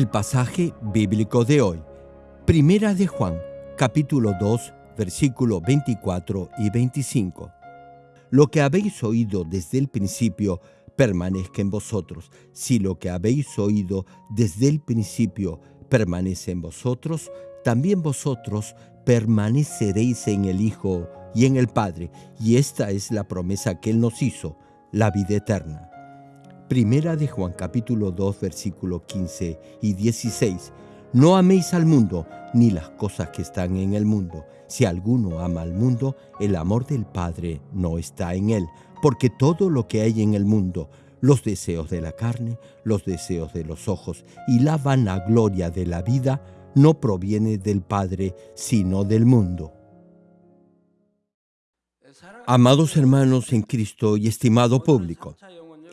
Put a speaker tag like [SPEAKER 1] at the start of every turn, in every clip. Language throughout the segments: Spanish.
[SPEAKER 1] El pasaje bíblico de hoy, Primera de Juan, capítulo 2, versículos 24 y 25. Lo que habéis oído desde el principio permanezca en vosotros. Si lo que habéis oído desde el principio permanece en vosotros, también vosotros permaneceréis en el Hijo y en el Padre. Y esta es la promesa que Él nos hizo, la vida eterna. Primera de Juan capítulo 2 versículo 15 y 16. No améis al mundo ni las cosas que están en el mundo. Si alguno ama al mundo, el amor del Padre no está en él, porque todo lo que hay en el mundo, los deseos de la carne, los deseos de los ojos y la vanagloria de la vida, no proviene del Padre, sino del mundo. Amados hermanos en Cristo y estimado público,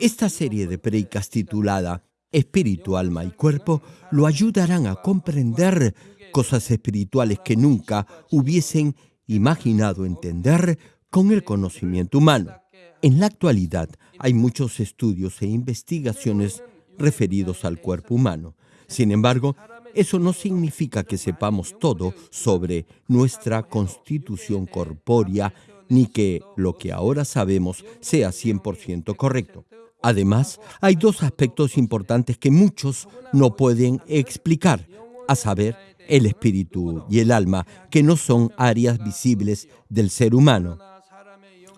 [SPEAKER 1] esta serie de predicas titulada Espíritu, Alma y Cuerpo lo ayudarán a comprender cosas espirituales que nunca hubiesen imaginado entender con el conocimiento humano. En la actualidad hay muchos estudios e investigaciones referidos al cuerpo humano. Sin embargo, eso no significa que sepamos todo sobre nuestra constitución corpórea ni que lo que ahora sabemos sea 100% correcto. Además, hay dos aspectos importantes que muchos no pueden explicar, a saber, el espíritu y el alma, que no son áreas visibles del ser humano.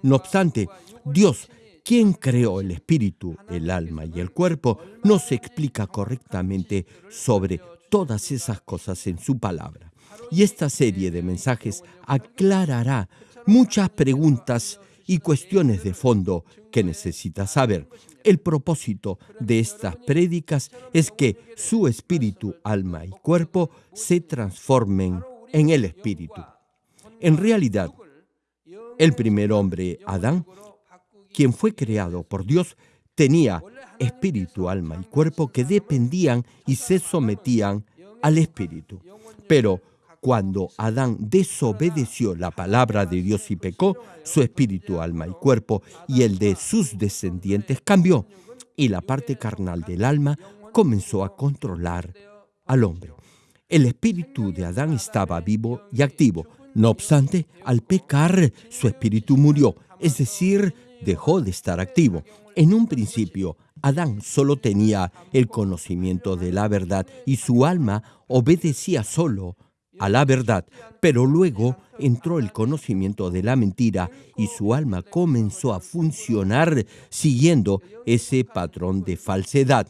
[SPEAKER 1] No obstante, Dios, quien creó el espíritu, el alma y el cuerpo, nos explica correctamente sobre todas esas cosas en su palabra. Y esta serie de mensajes aclarará muchas preguntas y cuestiones de fondo que necesitas saber. El propósito de estas prédicas es que su espíritu, alma y cuerpo se transformen en el espíritu. En realidad, el primer hombre, Adán, quien fue creado por Dios, tenía espíritu, alma y cuerpo que dependían y se sometían al espíritu. Pero cuando Adán desobedeció la palabra de Dios y pecó, su espíritu, alma y cuerpo y el de sus descendientes cambió y la parte carnal del alma comenzó a controlar al hombre. El espíritu de Adán estaba vivo y activo. No obstante, al pecar, su espíritu murió, es decir, dejó de estar activo. En un principio, Adán solo tenía el conocimiento de la verdad y su alma obedecía solo a la verdad, pero luego entró el conocimiento de la mentira y su alma comenzó a funcionar siguiendo ese patrón de falsedad.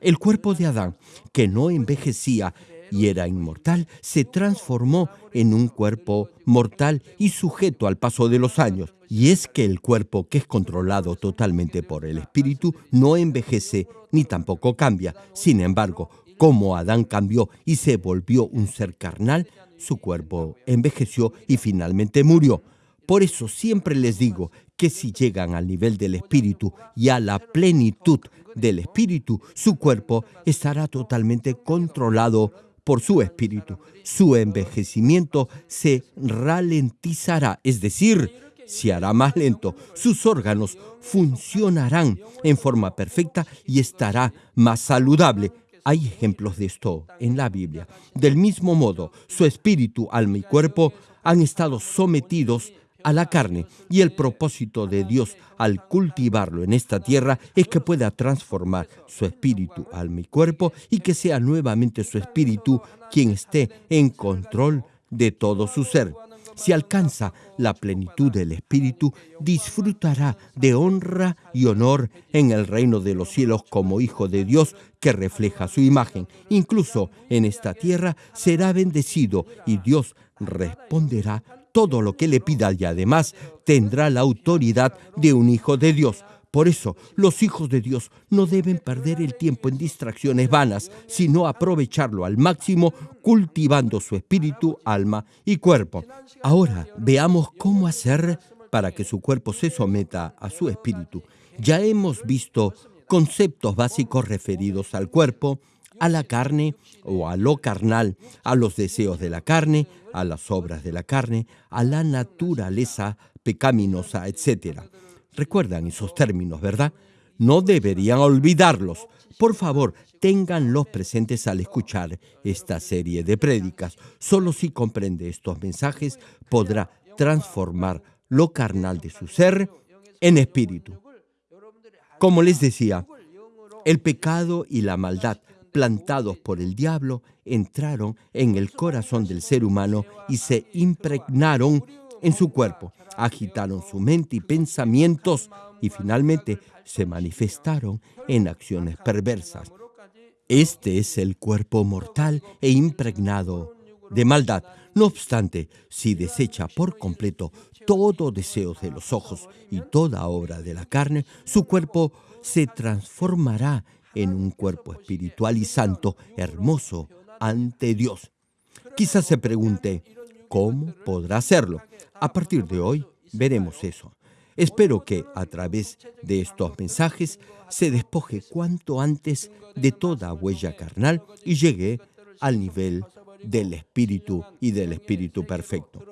[SPEAKER 1] El cuerpo de Adán, que no envejecía y era inmortal, se transformó en un cuerpo mortal y sujeto al paso de los años. Y es que el cuerpo que es controlado totalmente por el espíritu no envejece ni tampoco cambia. Sin embargo, como Adán cambió y se volvió un ser carnal, su cuerpo envejeció y finalmente murió. Por eso siempre les digo que si llegan al nivel del espíritu y a la plenitud del espíritu, su cuerpo estará totalmente controlado por su espíritu. Su envejecimiento se ralentizará, es decir, se hará más lento. Sus órganos funcionarán en forma perfecta y estará más saludable. Hay ejemplos de esto en la Biblia. Del mismo modo, su espíritu, alma y cuerpo han estado sometidos a la carne y el propósito de Dios al cultivarlo en esta tierra es que pueda transformar su espíritu, alma y cuerpo y que sea nuevamente su espíritu quien esté en control de todo su ser. Si alcanza la plenitud del Espíritu, disfrutará de honra y honor en el reino de los cielos como hijo de Dios que refleja su imagen. Incluso en esta tierra será bendecido y Dios responderá todo lo que le pida y además tendrá la autoridad de un hijo de Dios. Por eso, los hijos de Dios no deben perder el tiempo en distracciones vanas, sino aprovecharlo al máximo cultivando su espíritu, alma y cuerpo. Ahora veamos cómo hacer para que su cuerpo se someta a su espíritu. Ya hemos visto conceptos básicos referidos al cuerpo, a la carne o a lo carnal, a los deseos de la carne, a las obras de la carne, a la naturaleza pecaminosa, etc. Recuerdan esos términos, ¿verdad? No deberían olvidarlos. Por favor, ténganlos presentes al escuchar esta serie de prédicas. Solo si comprende estos mensajes podrá transformar lo carnal de su ser en espíritu. Como les decía, el pecado y la maldad plantados por el diablo entraron en el corazón del ser humano y se impregnaron en su cuerpo, agitaron su mente y pensamientos y finalmente se manifestaron en acciones perversas. Este es el cuerpo mortal e impregnado de maldad. No obstante, si desecha por completo todo deseo de los ojos y toda obra de la carne, su cuerpo se transformará en un cuerpo espiritual y santo, hermoso, ante Dios. Quizás se pregunte, ¿cómo podrá hacerlo? A partir de hoy veremos eso. Espero que a través de estos mensajes se despoje cuanto antes de toda huella carnal y llegue al nivel del Espíritu y del Espíritu perfecto.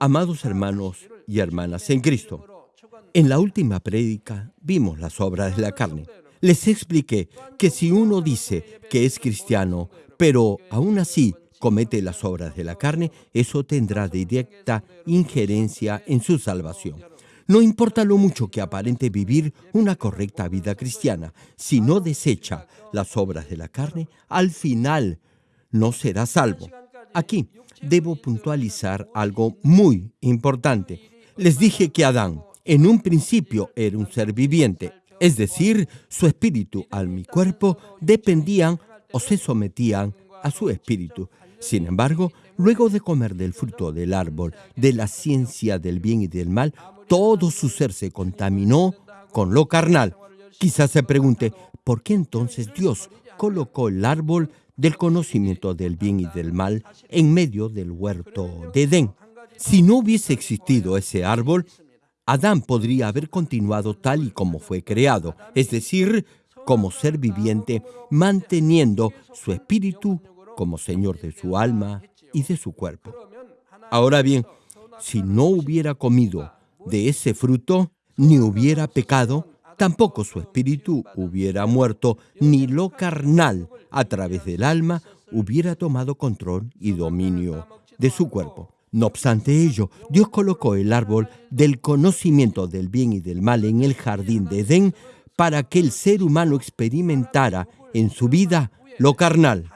[SPEAKER 1] Amados hermanos y hermanas en Cristo, en la última prédica vimos las obras de la carne. Les expliqué que si uno dice que es cristiano, pero aún así comete las obras de la carne, eso tendrá directa injerencia en su salvación. No importa lo mucho que aparente vivir una correcta vida cristiana, si no desecha las obras de la carne, al final no será salvo. Aquí debo puntualizar algo muy importante. Les dije que Adán en un principio era un ser viviente, es decir, su espíritu, al mi cuerpo, dependían o se sometían a su espíritu. Sin embargo, luego de comer del fruto del árbol de la ciencia del bien y del mal, todo su ser se contaminó con lo carnal. Quizás se pregunte, ¿por qué entonces Dios colocó el árbol del conocimiento del bien y del mal en medio del huerto de Edén? Si no hubiese existido ese árbol, Adán podría haber continuado tal y como fue creado, es decir, como ser viviente, manteniendo su espíritu como Señor de su alma y de su cuerpo. Ahora bien, si no hubiera comido de ese fruto, ni hubiera pecado, tampoco su espíritu hubiera muerto, ni lo carnal a través del alma hubiera tomado control y dominio de su cuerpo. No obstante ello, Dios colocó el árbol del conocimiento del bien y del mal en el jardín de Edén para que el ser humano experimentara en su vida lo carnal.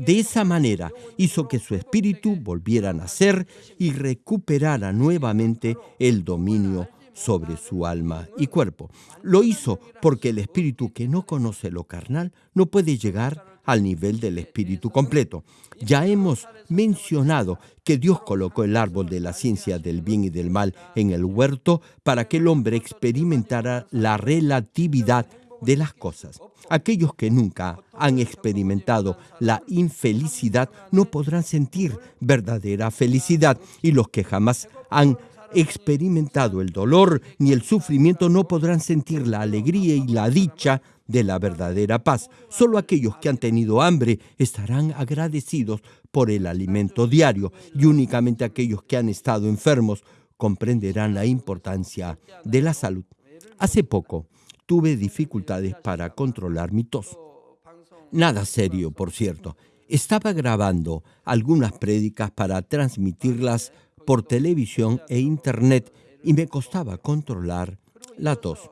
[SPEAKER 1] De esa manera hizo que su espíritu volviera a nacer y recuperara nuevamente el dominio sobre su alma y cuerpo. Lo hizo porque el espíritu que no conoce lo carnal no puede llegar al nivel del espíritu completo. Ya hemos mencionado que Dios colocó el árbol de la ciencia del bien y del mal en el huerto para que el hombre experimentara la relatividad de las cosas. Aquellos que nunca han experimentado la infelicidad no podrán sentir verdadera felicidad y los que jamás han experimentado el dolor ni el sufrimiento no podrán sentir la alegría y la dicha de la verdadera paz. Solo aquellos que han tenido hambre estarán agradecidos por el alimento diario y únicamente aquellos que han estado enfermos comprenderán la importancia de la salud. Hace poco tuve dificultades para controlar mi tos. Nada serio, por cierto. Estaba grabando algunas prédicas para transmitirlas por televisión e internet y me costaba controlar la tos.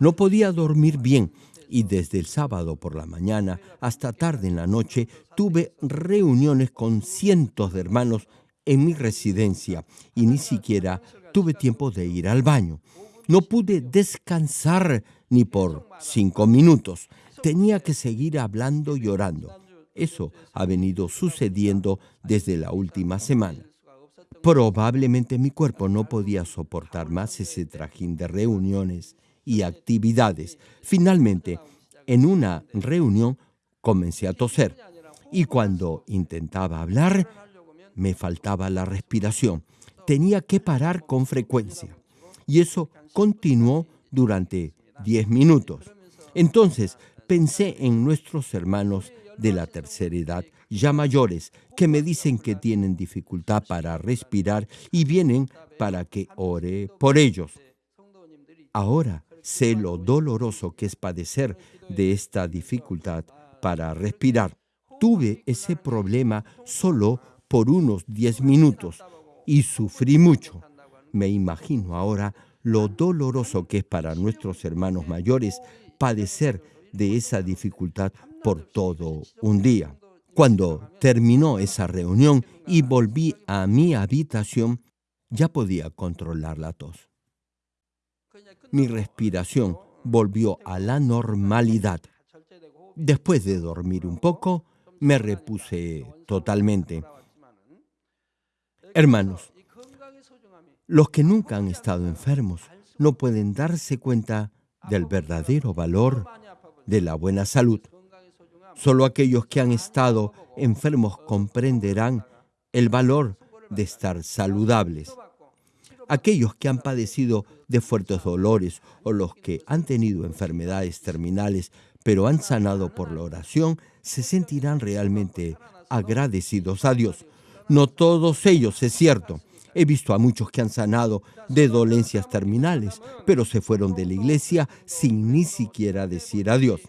[SPEAKER 1] No podía dormir bien y desde el sábado por la mañana hasta tarde en la noche tuve reuniones con cientos de hermanos en mi residencia y ni siquiera tuve tiempo de ir al baño. No pude descansar ni por cinco minutos. Tenía que seguir hablando y orando. Eso ha venido sucediendo desde la última semana. Probablemente mi cuerpo no podía soportar más ese trajín de reuniones y actividades. Finalmente, en una reunión comencé a toser y cuando intentaba hablar me faltaba la respiración. Tenía que parar con frecuencia y eso continuó durante 10 minutos. Entonces pensé en nuestros hermanos de la tercera edad, ya mayores, que me dicen que tienen dificultad para respirar y vienen para que ore por ellos. Ahora sé lo doloroso que es padecer de esta dificultad para respirar. Tuve ese problema solo por unos 10 minutos y sufrí mucho. Me imagino ahora lo doloroso que es para nuestros hermanos mayores padecer de esa dificultad por todo un día. Cuando terminó esa reunión y volví a mi habitación, ya podía controlar la tos. Mi respiración volvió a la normalidad. Después de dormir un poco, me repuse totalmente. Hermanos, los que nunca han estado enfermos no pueden darse cuenta del verdadero valor de la buena salud. Solo aquellos que han estado enfermos comprenderán el valor de estar saludables. Aquellos que han padecido de fuertes dolores o los que han tenido enfermedades terminales pero han sanado por la oración se sentirán realmente agradecidos a Dios. No todos ellos, es cierto. He visto a muchos que han sanado de dolencias terminales, pero se fueron de la iglesia sin ni siquiera decir adiós.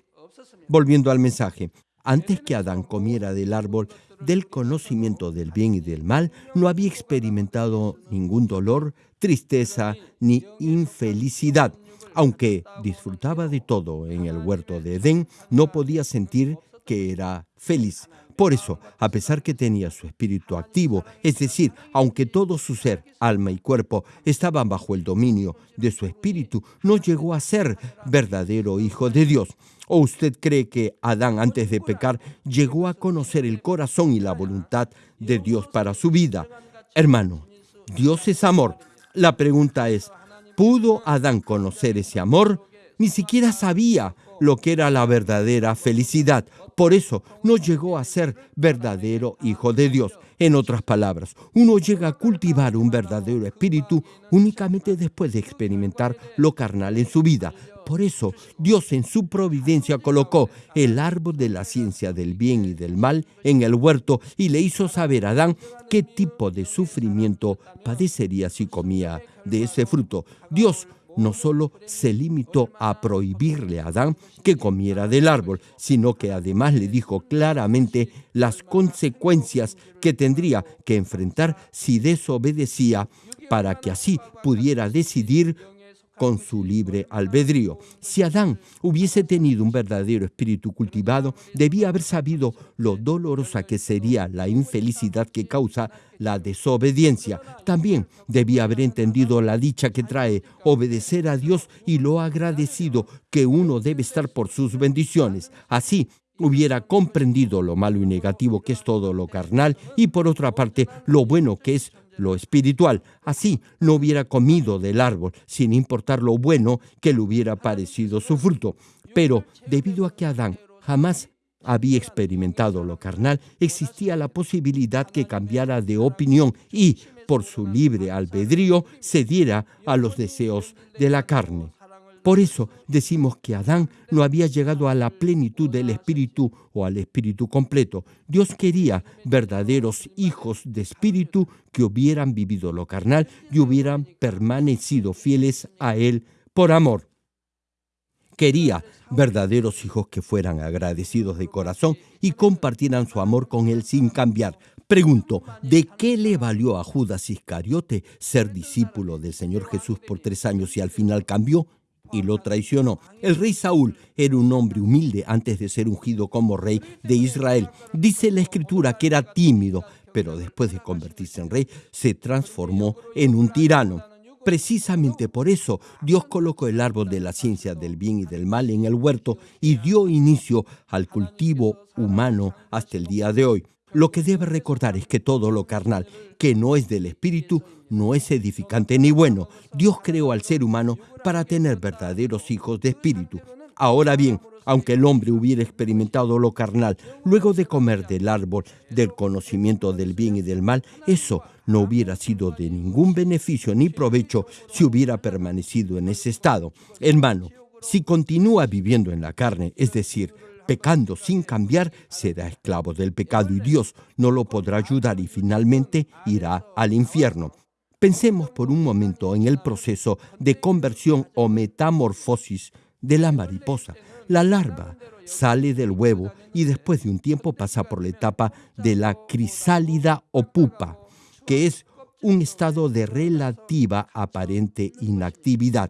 [SPEAKER 1] Volviendo al mensaje, antes que Adán comiera del árbol del conocimiento del bien y del mal, no había experimentado ningún dolor, tristeza ni infelicidad. Aunque disfrutaba de todo en el huerto de Edén, no podía sentir que era feliz. Por eso, a pesar que tenía su espíritu activo, es decir, aunque todo su ser, alma y cuerpo estaban bajo el dominio de su espíritu, no llegó a ser verdadero hijo de Dios. ¿O usted cree que Adán antes de pecar llegó a conocer el corazón y la voluntad de Dios para su vida? Hermano, Dios es amor. La pregunta es, ¿pudo Adán conocer ese amor? Ni siquiera sabía lo que era la verdadera felicidad. Por eso no llegó a ser verdadero hijo de Dios. En otras palabras, uno llega a cultivar un verdadero espíritu únicamente después de experimentar lo carnal en su vida. Por eso Dios en su providencia colocó el árbol de la ciencia del bien y del mal en el huerto y le hizo saber a Adán qué tipo de sufrimiento padecería si comía de ese fruto. Dios no solo se limitó a prohibirle a Adán que comiera del árbol, sino que además le dijo claramente las consecuencias que tendría que enfrentar si desobedecía para que así pudiera decidir con su libre albedrío. Si Adán hubiese tenido un verdadero espíritu cultivado, debía haber sabido lo dolorosa que sería la infelicidad que causa la desobediencia. También debía haber entendido la dicha que trae obedecer a Dios y lo agradecido que uno debe estar por sus bendiciones. Así, hubiera comprendido lo malo y negativo que es todo lo carnal y por otra parte lo bueno que es lo espiritual. Así no hubiera comido del árbol, sin importar lo bueno que le hubiera parecido su fruto. Pero debido a que Adán jamás había experimentado lo carnal, existía la posibilidad que cambiara de opinión y, por su libre albedrío, cediera a los deseos de la carne. Por eso decimos que Adán no había llegado a la plenitud del espíritu o al espíritu completo. Dios quería verdaderos hijos de espíritu que hubieran vivido lo carnal y hubieran permanecido fieles a Él por amor. Quería verdaderos hijos que fueran agradecidos de corazón y compartieran su amor con Él sin cambiar. Pregunto, ¿de qué le valió a Judas Iscariote ser discípulo del Señor Jesús por tres años y al final cambió? Y lo traicionó. El rey Saúl era un hombre humilde antes de ser ungido como rey de Israel. Dice la escritura que era tímido, pero después de convertirse en rey se transformó en un tirano. Precisamente por eso Dios colocó el árbol de la ciencia del bien y del mal en el huerto y dio inicio al cultivo humano hasta el día de hoy. Lo que debe recordar es que todo lo carnal que no es del espíritu no es edificante ni bueno. Dios creó al ser humano para tener verdaderos hijos de espíritu. Ahora bien, aunque el hombre hubiera experimentado lo carnal luego de comer del árbol del conocimiento del bien y del mal, eso no hubiera sido de ningún beneficio ni provecho si hubiera permanecido en ese estado. Hermano, si continúa viviendo en la carne, es decir, pecando sin cambiar, será esclavo del pecado y Dios no lo podrá ayudar y finalmente irá al infierno. Pensemos por un momento en el proceso de conversión o metamorfosis de la mariposa. La larva sale del huevo y después de un tiempo pasa por la etapa de la crisálida o pupa, que es un estado de relativa aparente inactividad.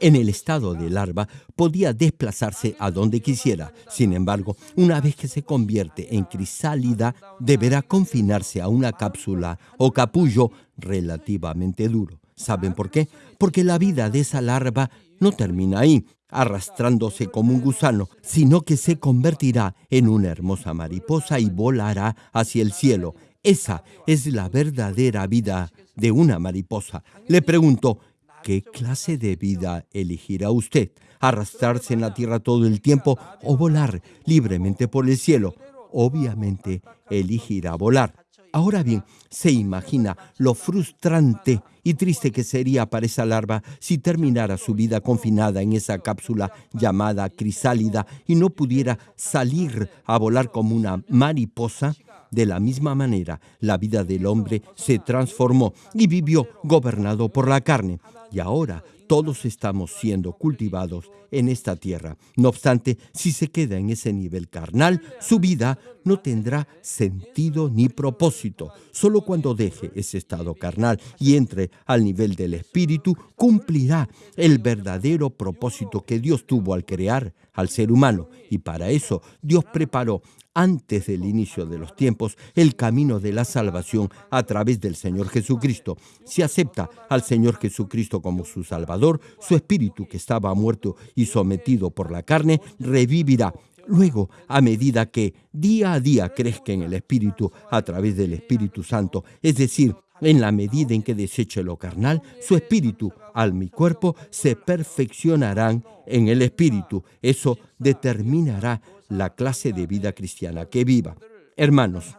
[SPEAKER 1] En el estado de larva podía desplazarse a donde quisiera. Sin embargo, una vez que se convierte en crisálida, deberá confinarse a una cápsula o capullo relativamente duro. ¿Saben por qué? Porque la vida de esa larva no termina ahí, arrastrándose como un gusano, sino que se convertirá en una hermosa mariposa y volará hacia el cielo. Esa es la verdadera vida de una mariposa. Le pregunto, ¿qué clase de vida elegirá usted? ¿Arrastrarse en la tierra todo el tiempo o volar libremente por el cielo? Obviamente elegirá volar. Ahora bien, se imagina lo frustrante y triste que sería para esa larva si terminara su vida confinada en esa cápsula llamada crisálida y no pudiera salir a volar como una mariposa. De la misma manera, la vida del hombre se transformó y vivió gobernado por la carne. Y ahora todos estamos siendo cultivados en esta tierra. No obstante, si se queda en ese nivel carnal, su vida no tendrá sentido ni propósito. Solo cuando deje ese estado carnal y entre al nivel del espíritu, cumplirá el verdadero propósito que Dios tuvo al crear al ser humano. Y para eso Dios preparó antes del inicio de los tiempos el camino de la salvación a través del Señor Jesucristo. Si acepta al Señor Jesucristo como su Salvador, su espíritu que estaba muerto y sometido por la carne, revivirá. Luego, a medida que día a día crezca en el Espíritu a través del Espíritu Santo, es decir, en la medida en que deseche lo carnal, su espíritu, alma y cuerpo se perfeccionarán en el espíritu. Eso determinará la clase de vida cristiana que viva. Hermanos,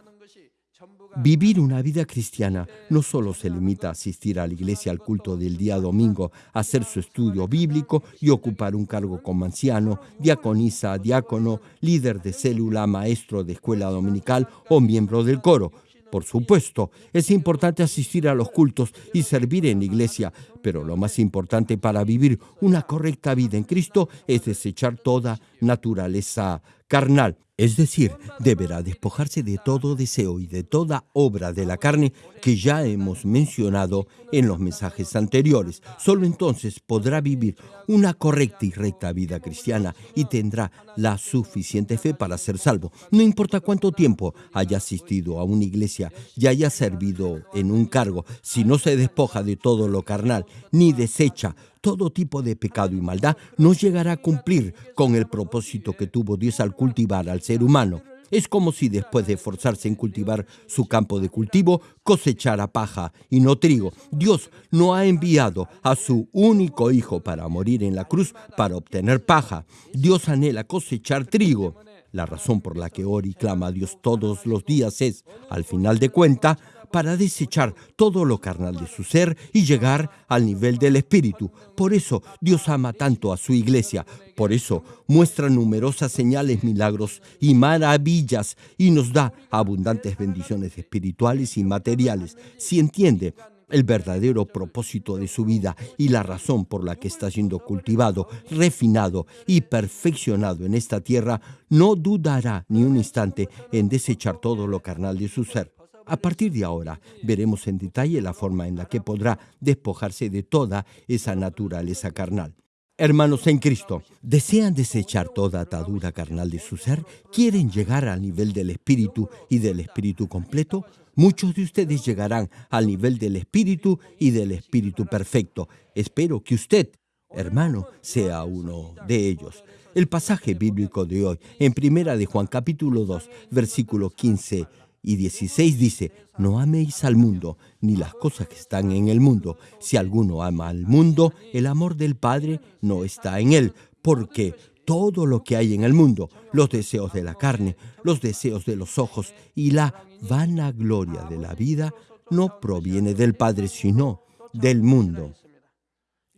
[SPEAKER 1] Vivir una vida cristiana no solo se limita a asistir a la iglesia al culto del día domingo, hacer su estudio bíblico y ocupar un cargo como anciano, diaconisa, diácono, líder de célula, maestro de escuela dominical o miembro del coro. Por supuesto, es importante asistir a los cultos y servir en la iglesia, pero lo más importante para vivir una correcta vida en Cristo es desechar toda naturaleza carnal. Es decir, deberá despojarse de todo deseo y de toda obra de la carne que ya hemos mencionado en los mensajes anteriores. Solo entonces podrá vivir una correcta y recta vida cristiana y tendrá la suficiente fe para ser salvo. No importa cuánto tiempo haya asistido a una iglesia y haya servido en un cargo, si no se despoja de todo lo carnal ni desecha todo tipo de pecado y maldad, no llegará a cumplir con el propósito que tuvo Dios al cultivar al ser humano. Es como si después de esforzarse en cultivar su campo de cultivo, cosechara paja y no trigo. Dios no ha enviado a su único hijo para morir en la cruz para obtener paja. Dios anhela cosechar trigo. La razón por la que ora y clama a Dios todos los días es, al final de cuenta, para desechar todo lo carnal de su ser y llegar al nivel del Espíritu. Por eso Dios ama tanto a su iglesia. Por eso muestra numerosas señales, milagros y maravillas y nos da abundantes bendiciones espirituales y materiales. Si entiende el verdadero propósito de su vida y la razón por la que está siendo cultivado, refinado y perfeccionado en esta tierra, no dudará ni un instante en desechar todo lo carnal de su ser. A partir de ahora veremos en detalle la forma en la que podrá despojarse de toda esa naturaleza carnal. Hermanos en Cristo, ¿desean desechar toda atadura carnal de su ser? ¿Quieren llegar al nivel del Espíritu y del Espíritu completo? Muchos de ustedes llegarán al nivel del Espíritu y del Espíritu perfecto. Espero que usted, hermano, sea uno de ellos. El pasaje bíblico de hoy, en Primera de Juan capítulo 2, versículo 15 y 16 dice, no améis al mundo, ni las cosas que están en el mundo. Si alguno ama al mundo, el amor del Padre no está en él, porque todo lo que hay en el mundo, los deseos de la carne, los deseos de los ojos y la vanagloria de la vida, no proviene del Padre, sino del mundo.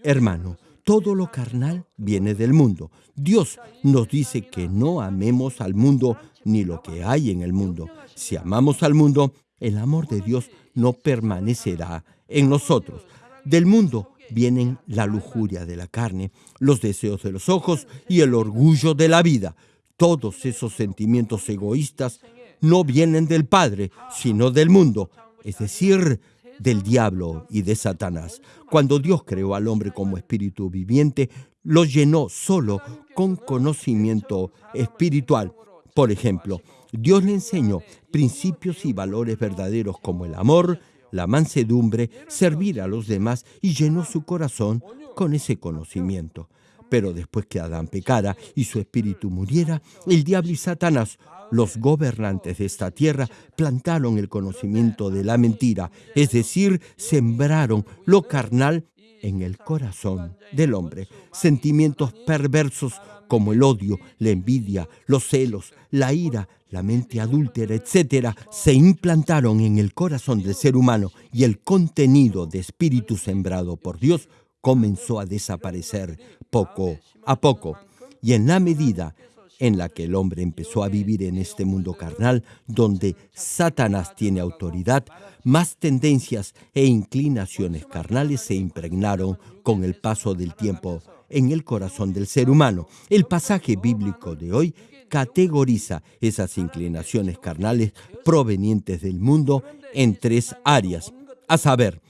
[SPEAKER 1] Hermano, todo lo carnal viene del mundo. Dios nos dice que no amemos al mundo ni lo que hay en el mundo. Si amamos al mundo, el amor de Dios no permanecerá en nosotros. Del mundo vienen la lujuria de la carne, los deseos de los ojos y el orgullo de la vida. Todos esos sentimientos egoístas no vienen del Padre, sino del mundo, es decir, del diablo y de Satanás. Cuando Dios creó al hombre como espíritu viviente, lo llenó solo con conocimiento espiritual. Por ejemplo, Dios le enseñó principios y valores verdaderos como el amor, la mansedumbre, servir a los demás y llenó su corazón con ese conocimiento. Pero después que Adán pecara y su espíritu muriera, el diablo y Satanás, los gobernantes de esta tierra, plantaron el conocimiento de la mentira, es decir, sembraron lo carnal en el corazón del hombre. Sentimientos perversos como el odio, la envidia, los celos, la ira, la mente adúltera, etc., se implantaron en el corazón del ser humano y el contenido de espíritu sembrado por Dios comenzó a desaparecer poco a poco. Y en la medida en la que el hombre empezó a vivir en este mundo carnal, donde Satanás tiene autoridad, más tendencias e inclinaciones carnales se impregnaron con el paso del tiempo en el corazón del ser humano. El pasaje bíblico de hoy categoriza esas inclinaciones carnales provenientes del mundo en tres áreas, a saber,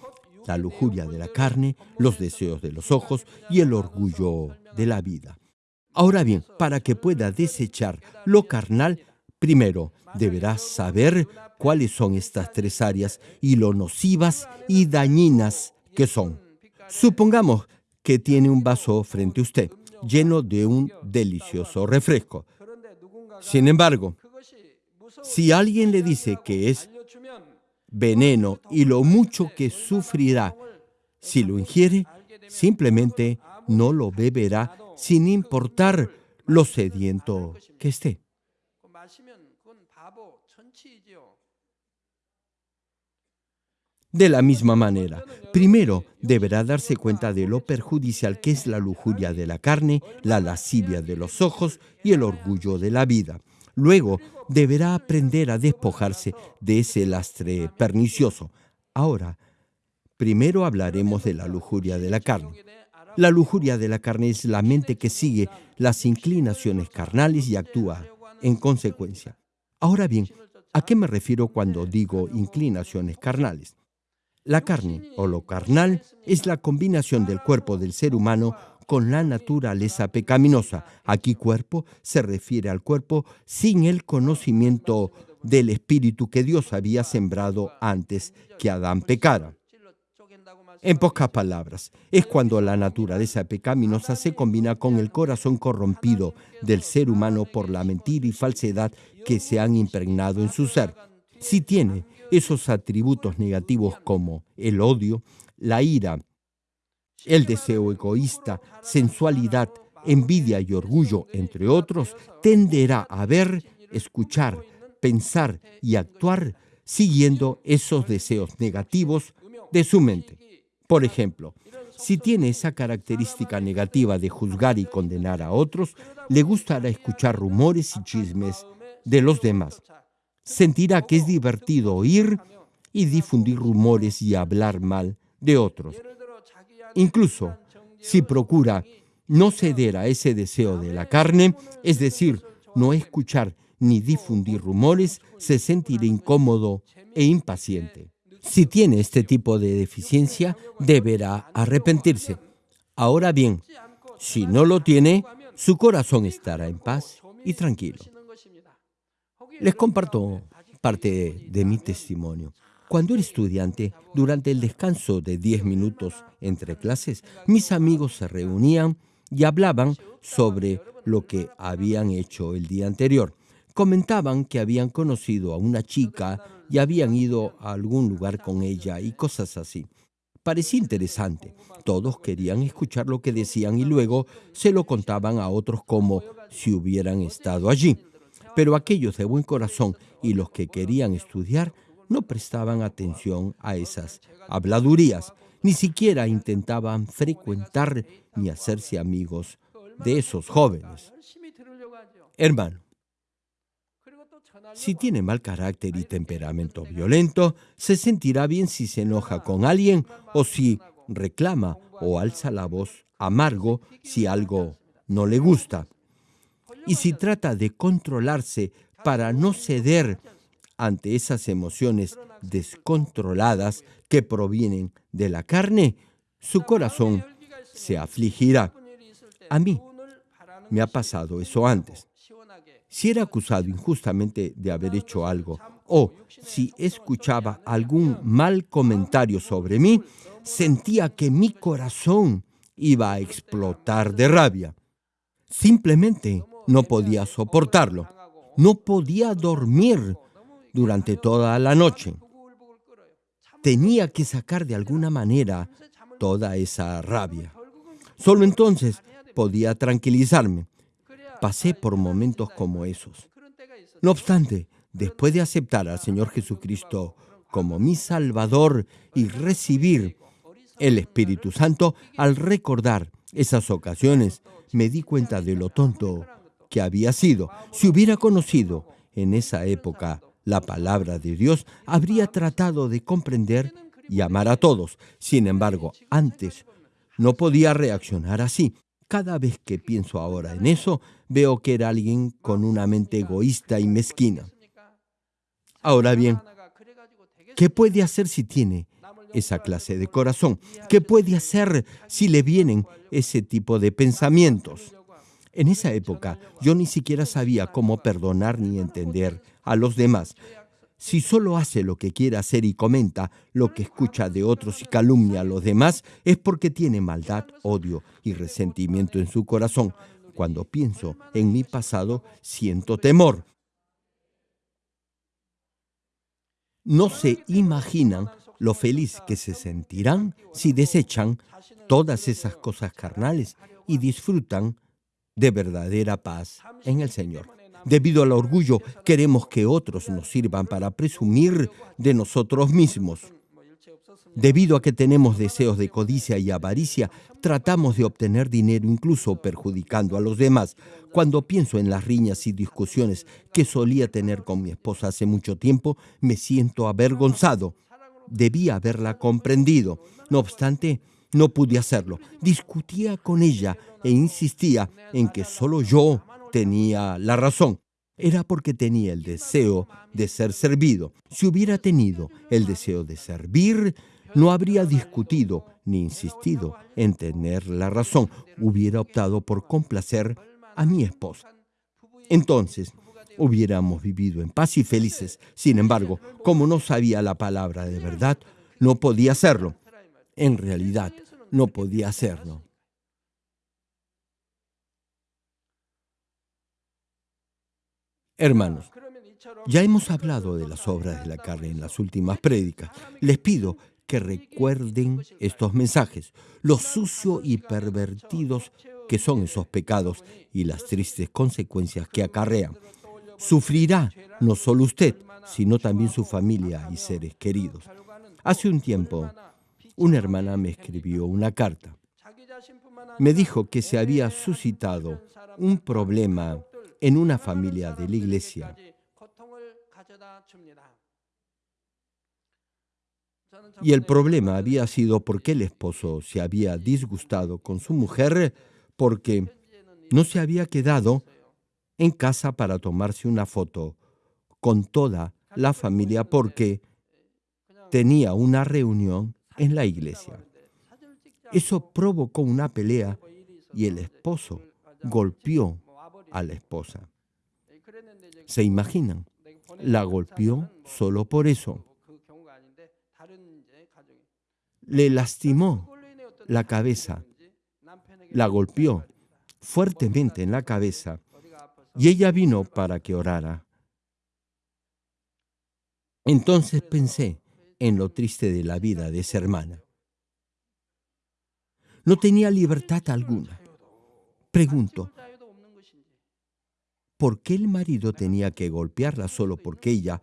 [SPEAKER 1] la lujuria de la carne, los deseos de los ojos y el orgullo de la vida. Ahora bien, para que pueda desechar lo carnal, primero deberás saber cuáles son estas tres áreas y lo nocivas y dañinas que son. Supongamos que tiene un vaso frente a usted, lleno de un delicioso refresco. Sin embargo, si alguien le dice que es veneno y lo mucho que sufrirá si lo ingiere, simplemente no lo beberá sin importar lo sediento que esté. De la misma manera, primero deberá darse cuenta de lo perjudicial que es la lujuria de la carne, la lascivia de los ojos y el orgullo de la vida. Luego deberá aprender a despojarse de ese lastre pernicioso. Ahora, primero hablaremos de la lujuria de la carne. La lujuria de la carne es la mente que sigue las inclinaciones carnales y actúa en consecuencia. Ahora bien, ¿a qué me refiero cuando digo inclinaciones carnales? La carne o lo carnal es la combinación del cuerpo del ser humano con la naturaleza pecaminosa. Aquí cuerpo se refiere al cuerpo sin el conocimiento del espíritu que Dios había sembrado antes que Adán pecara. En pocas palabras, es cuando la naturaleza pecaminosa se combina con el corazón corrompido del ser humano por la mentira y falsedad que se han impregnado en su ser. Si tiene esos atributos negativos como el odio, la ira, el deseo egoísta, sensualidad, envidia y orgullo, entre otros, tenderá a ver, escuchar, pensar y actuar siguiendo esos deseos negativos de su mente. Por ejemplo, si tiene esa característica negativa de juzgar y condenar a otros, le gustará escuchar rumores y chismes de los demás sentirá que es divertido oír y difundir rumores y hablar mal de otros. Incluso si procura no ceder a ese deseo de la carne, es decir, no escuchar ni difundir rumores, se sentirá incómodo e impaciente. Si tiene este tipo de deficiencia, deberá arrepentirse. Ahora bien, si no lo tiene, su corazón estará en paz y tranquilo. Les comparto parte de mi testimonio. Cuando era estudiante, durante el descanso de 10 minutos entre clases, mis amigos se reunían y hablaban sobre lo que habían hecho el día anterior. Comentaban que habían conocido a una chica y habían ido a algún lugar con ella y cosas así. Parecía interesante. Todos querían escuchar lo que decían y luego se lo contaban a otros como si hubieran estado allí. Pero aquellos de buen corazón y los que querían estudiar no prestaban atención a esas habladurías, ni siquiera intentaban frecuentar ni hacerse amigos de esos jóvenes. Hermano, Si tiene mal carácter y temperamento violento, se sentirá bien si se enoja con alguien o si reclama o alza la voz amargo si algo no le gusta. Y si trata de controlarse para no ceder ante esas emociones descontroladas que provienen de la carne, su corazón se afligirá. A mí me ha pasado eso antes. Si era acusado injustamente de haber hecho algo o si escuchaba algún mal comentario sobre mí, sentía que mi corazón iba a explotar de rabia. Simplemente no podía soportarlo. No podía dormir durante toda la noche. Tenía que sacar de alguna manera toda esa rabia. Solo entonces podía tranquilizarme. Pasé por momentos como esos. No obstante, después de aceptar al Señor Jesucristo como mi Salvador y recibir el Espíritu Santo, al recordar esas ocasiones, me di cuenta de lo tonto que había sido. Si hubiera conocido en esa época la palabra de Dios, habría tratado de comprender y amar a todos. Sin embargo, antes no podía reaccionar así. Cada vez que pienso ahora en eso, veo que era alguien con una mente egoísta y mezquina. Ahora bien, ¿qué puede hacer si tiene esa clase de corazón? ¿Qué puede hacer si le vienen ese tipo de pensamientos? En esa época yo ni siquiera sabía cómo perdonar ni entender a los demás. Si solo hace lo que quiere hacer y comenta lo que escucha de otros y calumnia a los demás, es porque tiene maldad, odio y resentimiento en su corazón. Cuando pienso en mi pasado, siento temor. No se imaginan lo feliz que se sentirán si desechan todas esas cosas carnales y disfrutan de verdadera paz en el Señor. Debido al orgullo, queremos que otros nos sirvan para presumir de nosotros mismos. Debido a que tenemos deseos de codicia y avaricia, tratamos de obtener dinero incluso perjudicando a los demás. Cuando pienso en las riñas y discusiones que solía tener con mi esposa hace mucho tiempo, me siento avergonzado. Debía haberla comprendido. No obstante, no pude hacerlo. Discutía con ella e insistía en que solo yo tenía la razón. Era porque tenía el deseo de ser servido. Si hubiera tenido el deseo de servir, no habría discutido ni insistido en tener la razón. Hubiera optado por complacer a mi esposa. Entonces, hubiéramos vivido en paz y felices. Sin embargo, como no sabía la palabra de verdad, no podía hacerlo en realidad no podía hacerlo. Hermanos, ya hemos hablado de las obras de la carne en las últimas prédicas. Les pido que recuerden estos mensajes, lo sucio y pervertidos que son esos pecados y las tristes consecuencias que acarrean. Sufrirá no solo usted, sino también su familia y seres queridos. Hace un tiempo, una hermana me escribió una carta. Me dijo que se había suscitado un problema en una familia de la iglesia. Y el problema había sido porque el esposo se había disgustado con su mujer porque no se había quedado en casa para tomarse una foto con toda la familia porque tenía una reunión en la iglesia. Eso provocó una pelea y el esposo golpeó a la esposa. ¿Se imaginan? La golpeó solo por eso. Le lastimó la cabeza. La golpeó fuertemente en la cabeza y ella vino para que orara. Entonces pensé, en lo triste de la vida de esa hermana. No tenía libertad alguna. Pregunto, ¿por qué el marido tenía que golpearla solo porque ella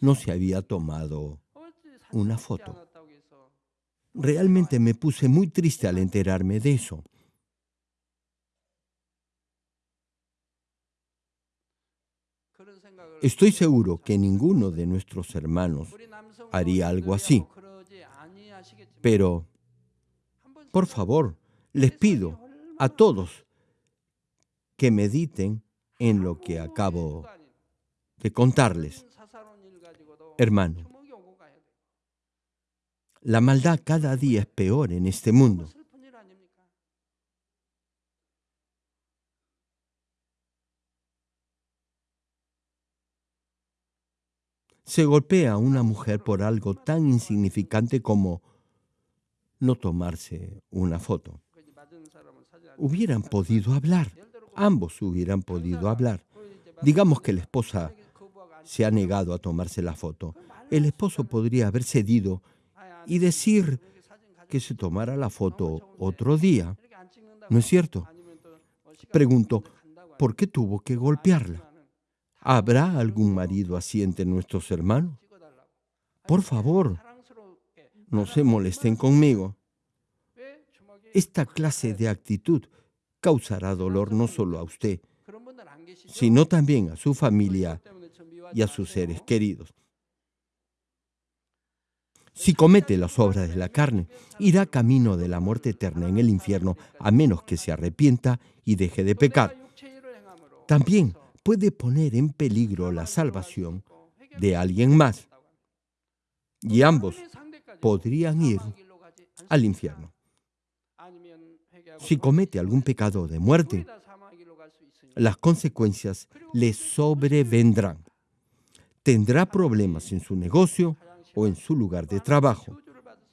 [SPEAKER 1] no se había tomado una foto? Realmente me puse muy triste al enterarme de eso. Estoy seguro que ninguno de nuestros hermanos haría algo así. Pero, por favor, les pido a todos que mediten en lo que acabo de contarles. Hermano, la maldad cada día es peor en este mundo. Se golpea a una mujer por algo tan insignificante como no tomarse una foto. Hubieran podido hablar, ambos hubieran podido hablar. Digamos que la esposa se ha negado a tomarse la foto. El esposo podría haber cedido y decir que se tomara la foto otro día. ¿No es cierto? Pregunto, ¿por qué tuvo que golpearla? ¿Habrá algún marido así entre nuestros hermanos? Por favor, no se molesten conmigo. Esta clase de actitud causará dolor no solo a usted, sino también a su familia y a sus seres queridos. Si comete las obras de la carne, irá camino de la muerte eterna en el infierno, a menos que se arrepienta y deje de pecar. También puede poner en peligro la salvación de alguien más. Y ambos podrían ir al infierno. Si comete algún pecado de muerte, las consecuencias le sobrevendrán. Tendrá problemas en su negocio, o en su lugar de trabajo.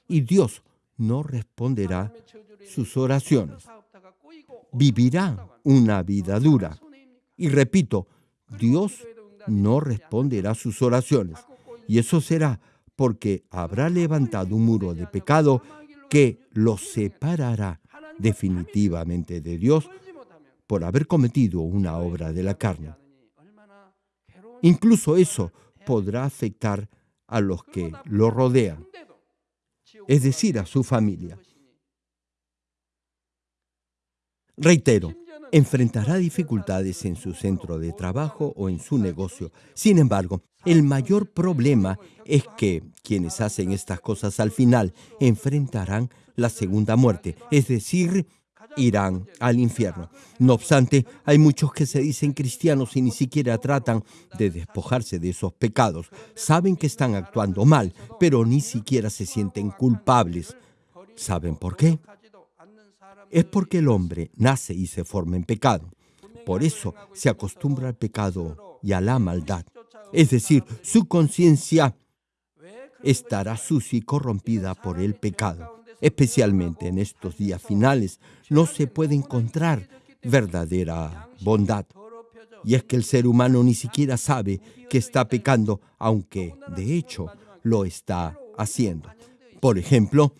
[SPEAKER 1] Y Dios no responderá sus oraciones. Vivirá una vida dura. Y repito, Dios no responderá sus oraciones. Y eso será porque habrá levantado un muro de pecado que lo separará definitivamente de Dios por haber cometido una obra de la carne. Incluso eso podrá afectar a los que lo rodean, es decir, a su familia. Reitero, enfrentará dificultades en su centro de trabajo o en su negocio. Sin embargo, el mayor problema es que quienes hacen estas cosas al final enfrentarán la segunda muerte, es decir, irán al infierno. No obstante, hay muchos que se dicen cristianos y ni siquiera tratan de despojarse de esos pecados. Saben que están actuando mal, pero ni siquiera se sienten culpables. ¿Saben por qué? Es porque el hombre nace y se forma en pecado. Por eso se acostumbra al pecado y a la maldad. Es decir, su conciencia estará sucia y corrompida por el pecado especialmente en estos días finales, no se puede encontrar verdadera bondad. Y es que el ser humano ni siquiera sabe que está pecando, aunque de hecho lo está haciendo. Por ejemplo,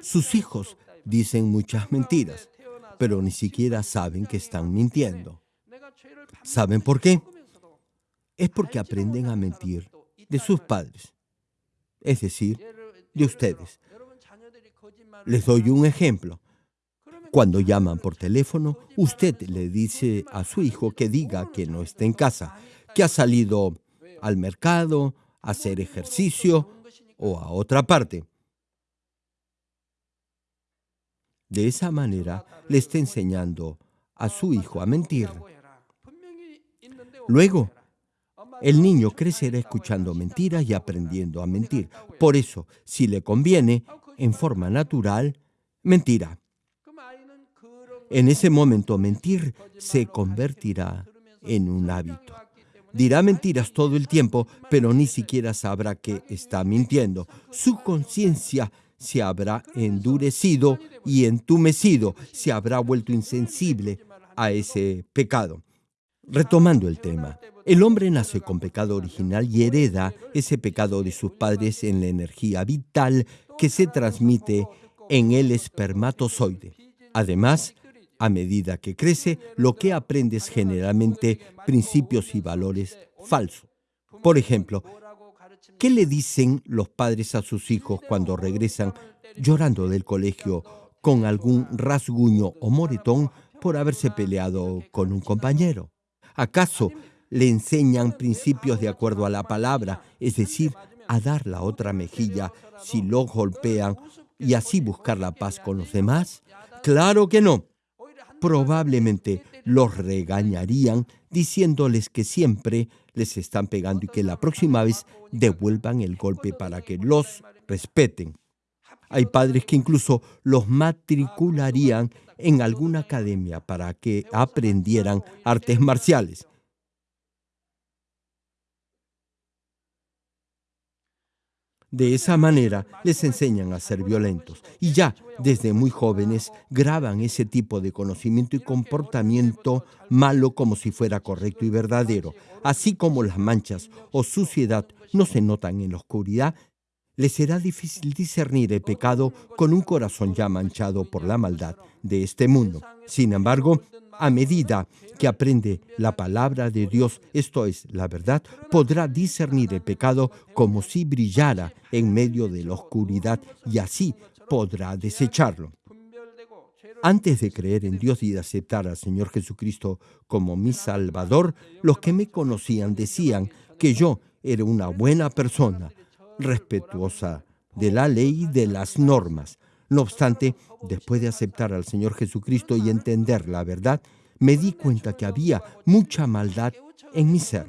[SPEAKER 1] sus hijos dicen muchas mentiras, pero ni siquiera saben que están mintiendo. ¿Saben por qué? Es porque aprenden a mentir de sus padres, es decir, de ustedes. Les doy un ejemplo. Cuando llaman por teléfono, usted le dice a su hijo que diga que no está en casa, que ha salido al mercado, a hacer ejercicio o a otra parte. De esa manera le está enseñando a su hijo a mentir. Luego, el niño crecerá escuchando mentiras y aprendiendo a mentir. Por eso, si le conviene, en forma natural, mentira. En ese momento mentir se convertirá en un hábito. Dirá mentiras todo el tiempo, pero ni siquiera sabrá que está mintiendo. Su conciencia se habrá endurecido y entumecido, se habrá vuelto insensible a ese pecado. Retomando el tema, el hombre nace con pecado original y hereda ese pecado de sus padres en la energía vital que se transmite en el espermatozoide. Además, a medida que crece, lo que aprende es generalmente principios y valores falsos. Por ejemplo, ¿qué le dicen los padres a sus hijos cuando regresan llorando del colegio con algún rasguño o moretón por haberse peleado con un compañero? ¿Acaso le enseñan principios de acuerdo a la palabra, es decir, a dar la otra mejilla si lo golpean y así buscar la paz con los demás? Claro que no. Probablemente los regañarían diciéndoles que siempre les están pegando y que la próxima vez devuelvan el golpe para que los respeten. Hay padres que incluso los matricularían en alguna academia para que aprendieran artes marciales. De esa manera les enseñan a ser violentos y ya desde muy jóvenes graban ese tipo de conocimiento y comportamiento malo como si fuera correcto y verdadero. Así como las manchas o suciedad no se notan en la oscuridad, les será difícil discernir el pecado con un corazón ya manchado por la maldad de este mundo. Sin embargo, a medida que aprende la palabra de Dios, esto es la verdad, podrá discernir el pecado como si brillara en medio de la oscuridad y así podrá desecharlo. Antes de creer en Dios y de aceptar al Señor Jesucristo como mi Salvador, los que me conocían decían que yo era una buena persona, respetuosa de la ley y de las normas. No obstante, después de aceptar al Señor Jesucristo y entender la verdad, me di cuenta que había mucha maldad en mi ser.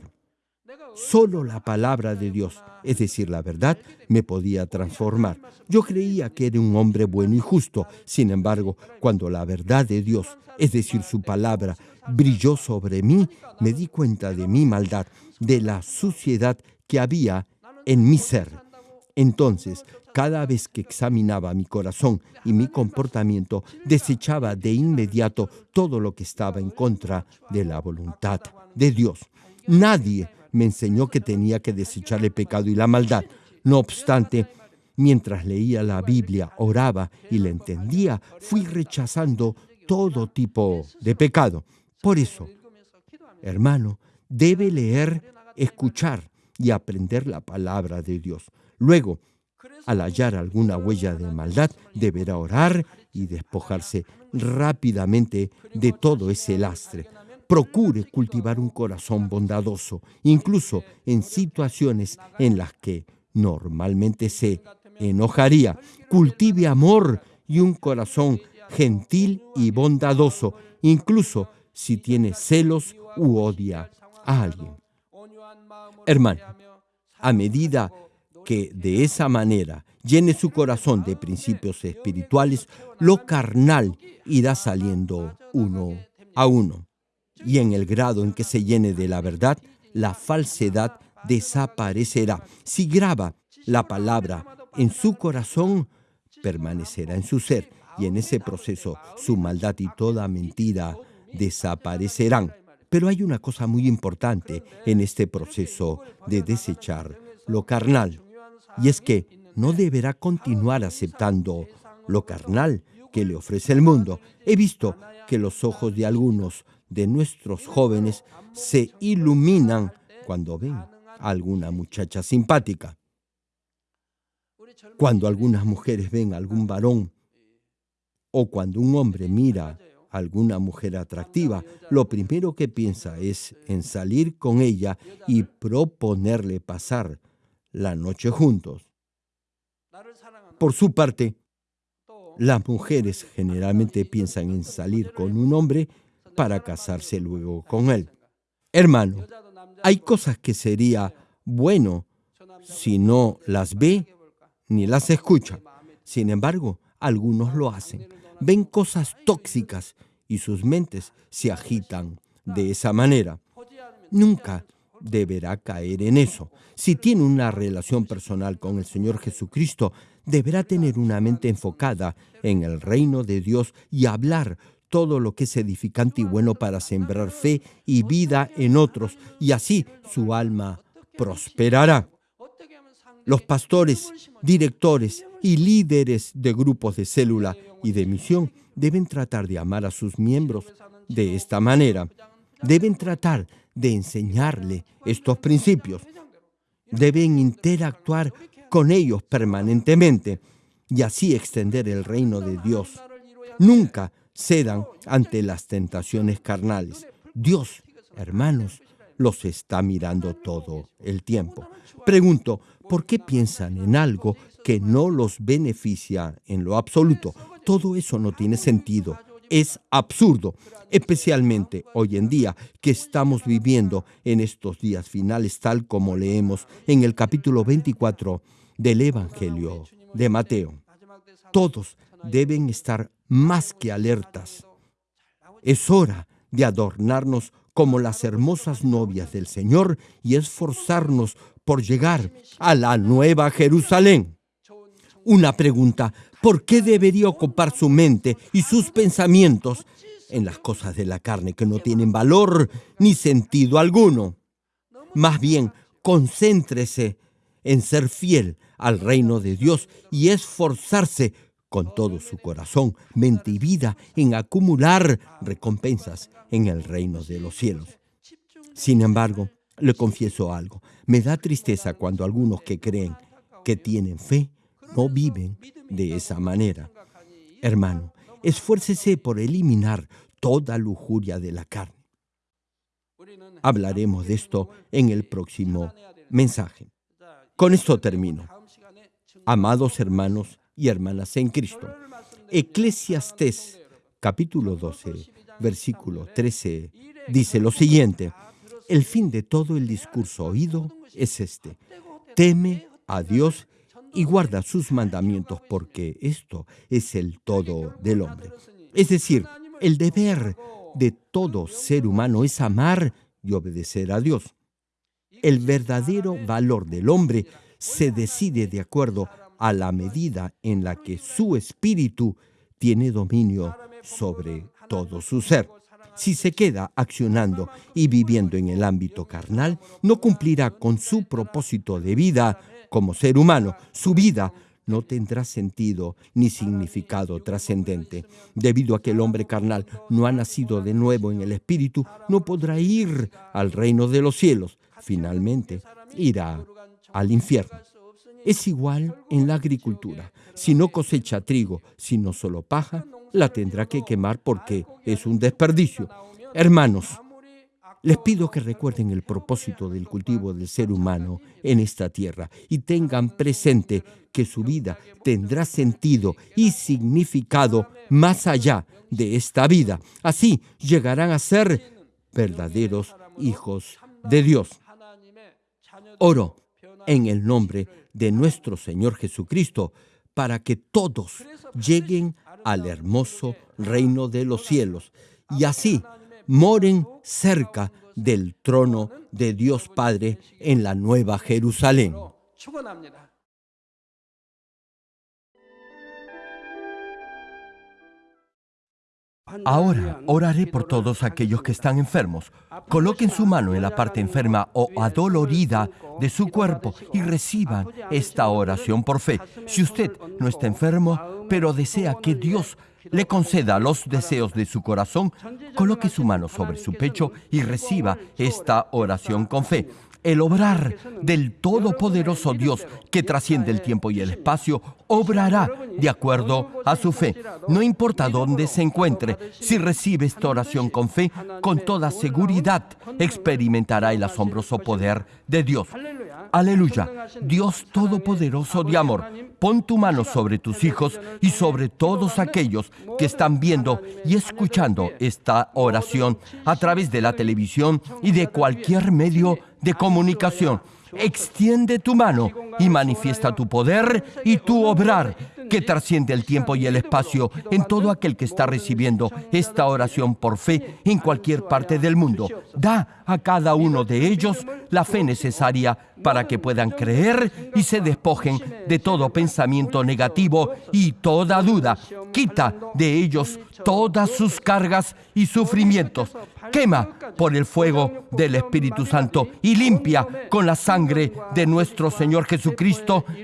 [SPEAKER 1] Solo la palabra de Dios, es decir, la verdad, me podía transformar. Yo creía que era un hombre bueno y justo. Sin embargo, cuando la verdad de Dios, es decir, su palabra, brilló sobre mí, me di cuenta de mi maldad, de la suciedad que había en mi ser. Entonces, cada vez que examinaba mi corazón y mi comportamiento, desechaba de inmediato todo lo que estaba en contra de la voluntad de Dios. Nadie me enseñó que tenía que desechar el pecado y la maldad. No obstante, mientras leía la Biblia, oraba y la entendía, fui rechazando todo tipo de pecado. Por eso, hermano, debe leer, escuchar y aprender la palabra de Dios. Luego, al hallar alguna huella de maldad, deberá orar y despojarse rápidamente de todo ese lastre. Procure cultivar un corazón bondadoso, incluso en situaciones en las que normalmente se enojaría. Cultive amor y un corazón gentil y bondadoso, incluso si tiene celos u odia a alguien. Hermano, a medida que de esa manera llene su corazón de principios espirituales, lo carnal irá saliendo uno a uno. Y en el grado en que se llene de la verdad, la falsedad desaparecerá. Si graba la palabra en su corazón, permanecerá en su ser y en ese proceso su maldad y toda mentira desaparecerán. Pero hay una cosa muy importante en este proceso de desechar lo carnal, y es que no deberá continuar aceptando lo carnal que le ofrece el mundo. He visto que los ojos de algunos de nuestros jóvenes se iluminan cuando ven a alguna muchacha simpática. Cuando algunas mujeres ven a algún varón o cuando un hombre mira alguna mujer atractiva, lo primero que piensa es en salir con ella y proponerle pasar la noche juntos. Por su parte, las mujeres generalmente piensan en salir con un hombre para casarse luego con él. Hermano, hay cosas que sería bueno si no las ve ni las escucha. Sin embargo, algunos lo hacen ven cosas tóxicas y sus mentes se agitan de esa manera. Nunca deberá caer en eso. Si tiene una relación personal con el Señor Jesucristo, deberá tener una mente enfocada en el reino de Dios y hablar todo lo que es edificante y bueno para sembrar fe y vida en otros, y así su alma prosperará. Los pastores, directores y líderes de grupos de célula y de misión deben tratar de amar a sus miembros de esta manera. Deben tratar de enseñarle estos principios. Deben interactuar con ellos permanentemente y así extender el reino de Dios. Nunca cedan ante las tentaciones carnales. Dios, hermanos, los está mirando todo el tiempo. Pregunto, ¿por qué piensan en algo que no los beneficia en lo absoluto? Todo eso no tiene sentido. Es absurdo, especialmente hoy en día que estamos viviendo en estos días finales, tal como leemos en el capítulo 24 del Evangelio de Mateo. Todos deben estar más que alertas. Es hora de adornarnos como las hermosas novias del Señor y esforzarnos por llegar a la nueva Jerusalén. Una pregunta, ¿por qué debería ocupar su mente y sus pensamientos en las cosas de la carne que no tienen valor ni sentido alguno? Más bien, concéntrese en ser fiel al reino de Dios y esforzarse con todo su corazón, mente y vida en acumular recompensas en el reino de los cielos. Sin embargo, le confieso algo, me da tristeza cuando algunos que creen que tienen fe no viven de esa manera. Hermano, esfuércese por eliminar toda lujuria de la carne. Hablaremos de esto en el próximo mensaje. Con esto termino. Amados hermanos y hermanas en Cristo, Eclesiastés capítulo 12, versículo 13, dice lo siguiente, el fin de todo el discurso oído es este, teme a Dios y guarda sus mandamientos porque esto es el todo del hombre. Es decir, el deber de todo ser humano es amar y obedecer a Dios. El verdadero valor del hombre se decide de acuerdo a la medida en la que su espíritu tiene dominio sobre todo su ser. Si se queda accionando y viviendo en el ámbito carnal, no cumplirá con su propósito de vida como ser humano. Su vida no tendrá sentido ni significado trascendente. Debido a que el hombre carnal no ha nacido de nuevo en el espíritu, no podrá ir al reino de los cielos. Finalmente, irá al infierno. Es igual en la agricultura. Si no cosecha trigo, sino solo paja, la tendrá que quemar porque es un desperdicio. Hermanos, les pido que recuerden el propósito del cultivo del ser humano en esta tierra y tengan presente que su vida tendrá sentido y significado más allá de esta vida. Así llegarán a ser verdaderos hijos de Dios. Oro en el nombre de nuestro Señor Jesucristo, para que todos lleguen al hermoso reino de los cielos y así moren cerca del trono de Dios Padre en la nueva Jerusalén. Ahora oraré por todos aquellos que están enfermos. Coloquen su mano en la parte enferma o adolorida de su cuerpo y reciban esta oración por fe. Si usted no está enfermo, pero desea que Dios le conceda los deseos de su corazón, coloque su mano sobre su pecho y reciba esta oración con fe el obrar del Todopoderoso Dios que trasciende el tiempo y el espacio, obrará de acuerdo a su fe. No importa dónde se encuentre, si recibe esta oración con fe, con toda seguridad experimentará el asombroso poder de Dios. Aleluya. Dios Todopoderoso de amor, pon tu mano sobre tus hijos y sobre todos aquellos que están viendo y escuchando esta oración a través de la televisión y de cualquier medio de comunicación. Extiende tu mano y manifiesta tu poder y tu obrar que trasciende el tiempo y el espacio en todo aquel que está recibiendo esta oración por fe en cualquier parte del mundo. Da a cada uno de ellos la fe necesaria para que puedan creer y se despojen de todo pensamiento negativo y toda duda. Quita de ellos todas sus cargas y sufrimientos. Quema por el fuego del Espíritu Santo y limpia con la sangre de nuestro Señor Jesucristo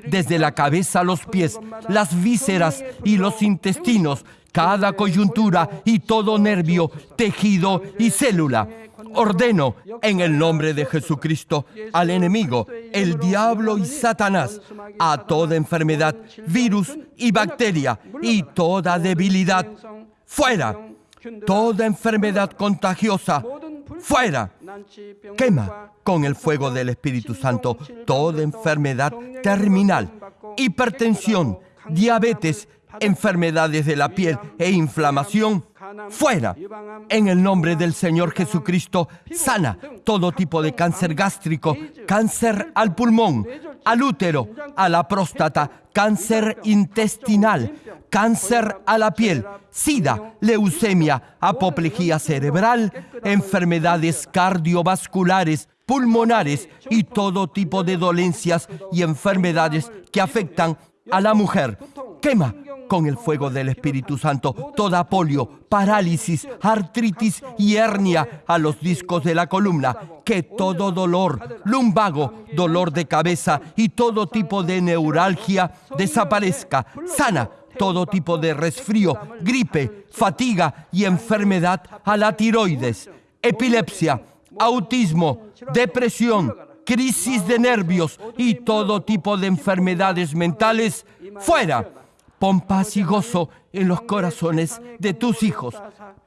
[SPEAKER 1] desde la cabeza a los pies, las vísceras y los intestinos, cada coyuntura y todo nervio, tejido y célula. Ordeno en el nombre de Jesucristo al enemigo, el diablo y Satanás, a toda enfermedad, virus y bacteria y toda debilidad, fuera, toda enfermedad contagiosa, fuera. Quema con el fuego del Espíritu Santo toda enfermedad terminal, hipertensión, diabetes, enfermedades de la piel e inflamación, fuera. En el nombre del Señor Jesucristo, sana todo tipo de cáncer gástrico, cáncer al pulmón, al útero, a la próstata, cáncer intestinal, cáncer a la piel, sida, leucemia, apoplejía cerebral, enfermedades cardiovasculares, pulmonares y todo tipo de dolencias y enfermedades que afectan a la mujer. Quema con el fuego del Espíritu Santo toda polio, parálisis, artritis y hernia a los discos de la columna. Que todo dolor, lumbago, dolor de cabeza y todo tipo de neuralgia desaparezca. Sana todo tipo de resfrío, gripe, fatiga y enfermedad a la tiroides, epilepsia, autismo, depresión, crisis de nervios y todo tipo de enfermedades mentales, fuera Pon paz y gozo en los corazones de tus hijos.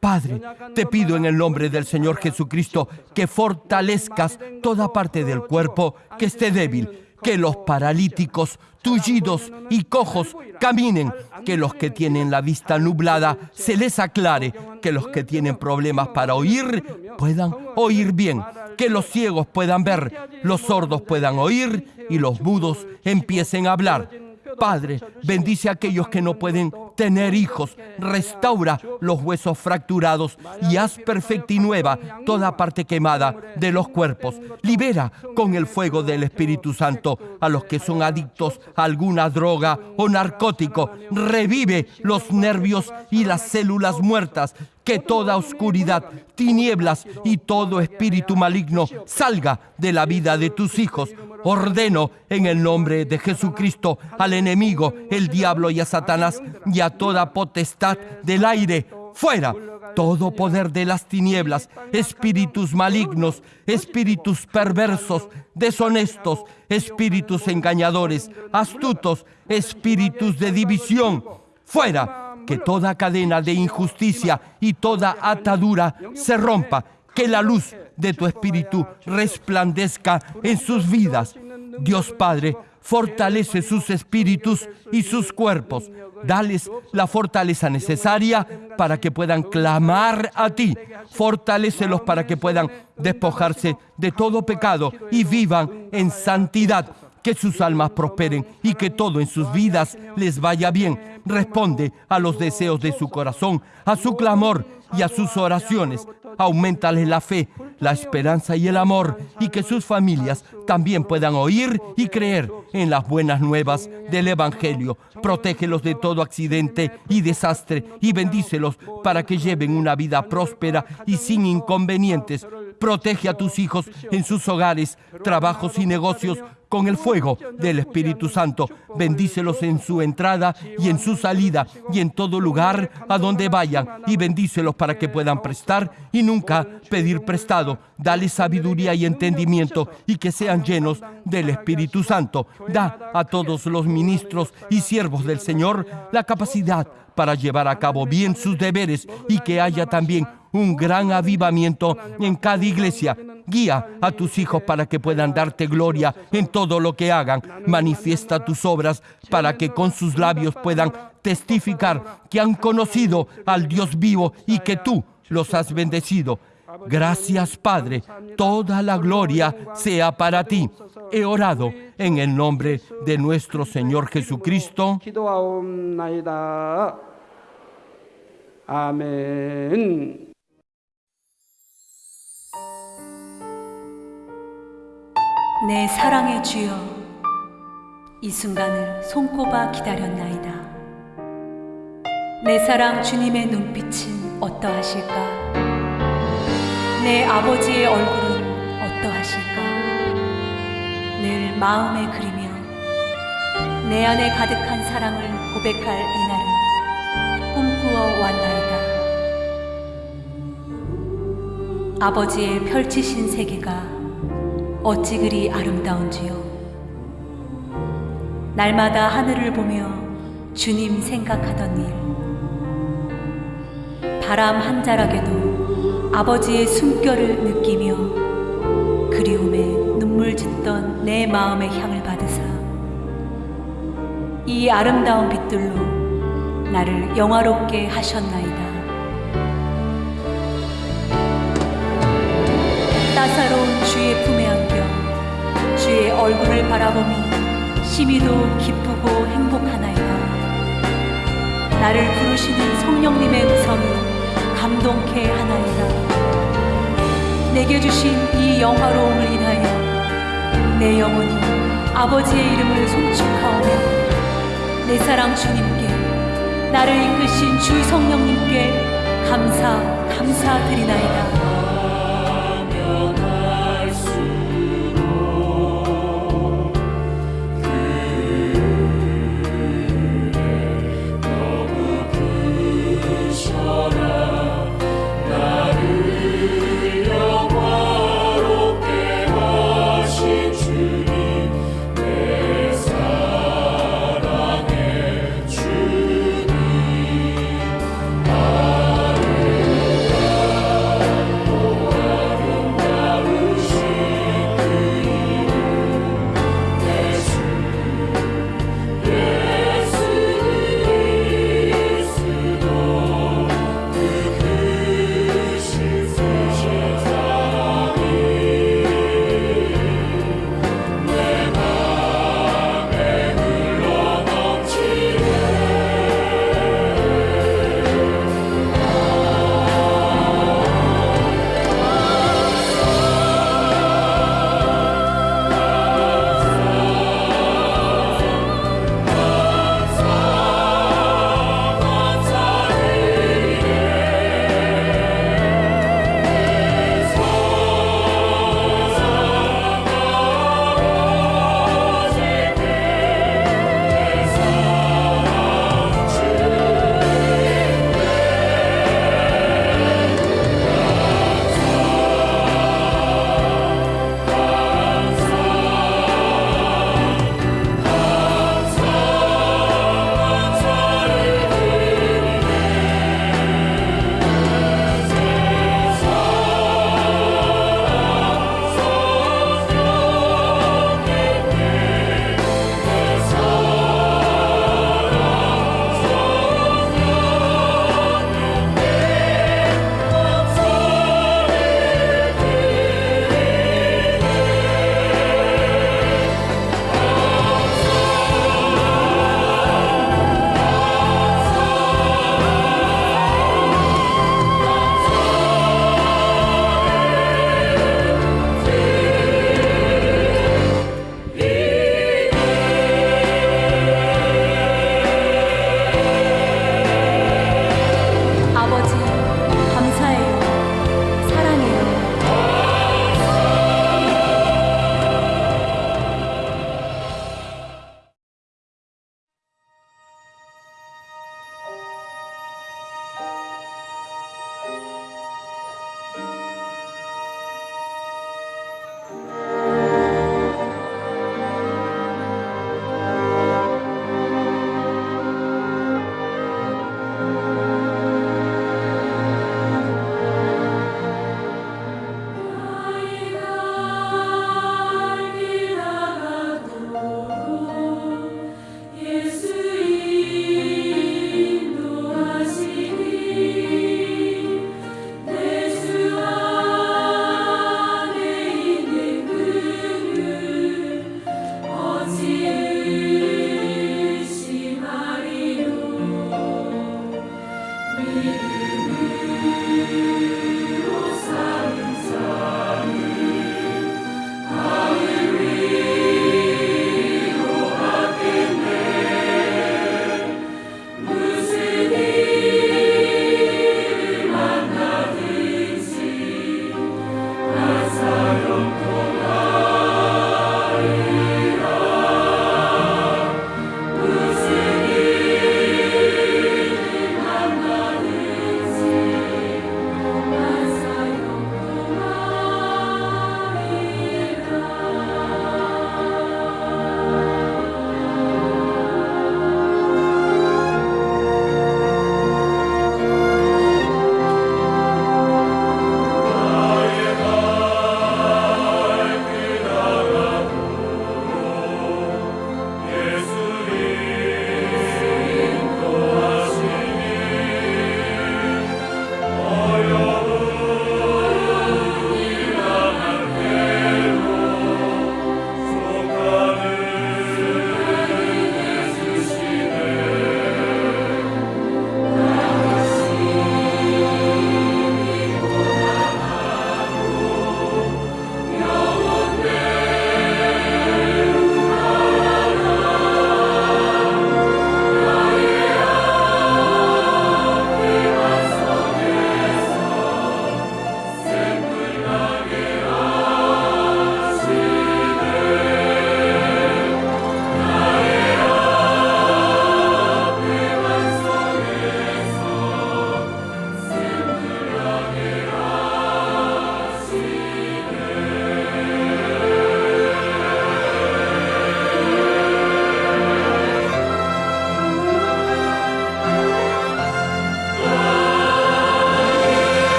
[SPEAKER 1] Padre, te pido en el nombre del Señor Jesucristo que fortalezcas toda parte del cuerpo que esté débil, que los paralíticos, tullidos y cojos caminen, que los que tienen la vista nublada se les aclare, que los que tienen problemas para oír puedan oír bien, que los ciegos puedan ver, los sordos puedan oír y los mudos empiecen a hablar. Padre, bendice a aquellos que no pueden tener hijos, restaura los huesos fracturados y haz perfecta y nueva toda parte quemada de los cuerpos. Libera con el fuego del Espíritu Santo a los que son adictos a alguna droga o narcótico. Revive los nervios y las células muertas que toda oscuridad, tinieblas y todo espíritu maligno salga de la vida de tus hijos. Ordeno en el nombre de Jesucristo al enemigo, el diablo y a Satanás y a toda potestad del aire, fuera. Todo poder de las tinieblas, espíritus malignos, espíritus perversos, deshonestos, espíritus engañadores, astutos, espíritus de división, fuera. Que toda cadena de injusticia y toda atadura se rompa, que la luz de tu espíritu resplandezca en sus vidas. Dios Padre, fortalece sus espíritus y sus cuerpos. Dales la fortaleza necesaria para que puedan clamar a ti. Fortalécelos para que puedan despojarse de todo pecado y vivan en santidad que sus almas prosperen y que todo en sus vidas les vaya bien. Responde a los deseos de su corazón, a su clamor y a sus oraciones. Aumentale la fe, la esperanza y el amor y que sus familias también puedan oír y creer en las buenas nuevas del Evangelio. Protégelos de todo accidente y desastre y bendícelos para que lleven una vida próspera y sin inconvenientes. Protege a tus hijos en sus hogares, trabajos y negocios con el fuego del Espíritu Santo. Bendícelos en su entrada y en su salida y en todo lugar a donde vayan y bendícelos para que puedan prestar y nunca pedir prestado. Dale sabiduría y entendimiento y que sean llenos del Espíritu Santo. Da a todos los ministros y siervos del Señor la capacidad para llevar a cabo bien sus deberes y que haya también un gran avivamiento en cada iglesia. Guía a tus hijos para que puedan darte gloria en todo lo que hagan. Manifiesta tus obras para que con sus labios puedan testificar que han conocido al Dios vivo y que tú los has bendecido. Gracias Padre, toda la gloria sea para ti. He orado en el nombre de nuestro Señor Jesucristo.
[SPEAKER 2] Amén.
[SPEAKER 3] 내 사랑의 주여, 이 순간을 손꼽아 기다렸나이다. 내 사랑 주님의 눈빛은 어떠하실까? 내 아버지의 얼굴은 어떠하실까? 늘 마음에 그리며 내 안에 가득한 사랑을 고백할 이날을 꿈꾸어 왔나이다. 아버지의 펼치신 세계가 어찌 그리 아름다운지요. 날마다 하늘을 보며 주님 생각하던 일. 바람 한 자락에도 아버지의 숨결을 느끼며 그리움에 눈물 짓던 내 마음의 향을 받으사 이 아름다운 빛들로 나를 영화롭게 하셨나이다. 따사로운 주의 품에 안겨 주의 얼굴을 바라보니 심히도 기쁘고 행복하나이다. 나를 부르시는 성령님의 음성이 감동케 하나이다. 내게 주신 이 영화로움을 인하여 내 영혼이 아버지의 이름을 송축하오며 내 사랑 주님께 나를 이끄신 주 성령님께 감사 감사드리나이다.
[SPEAKER 2] You.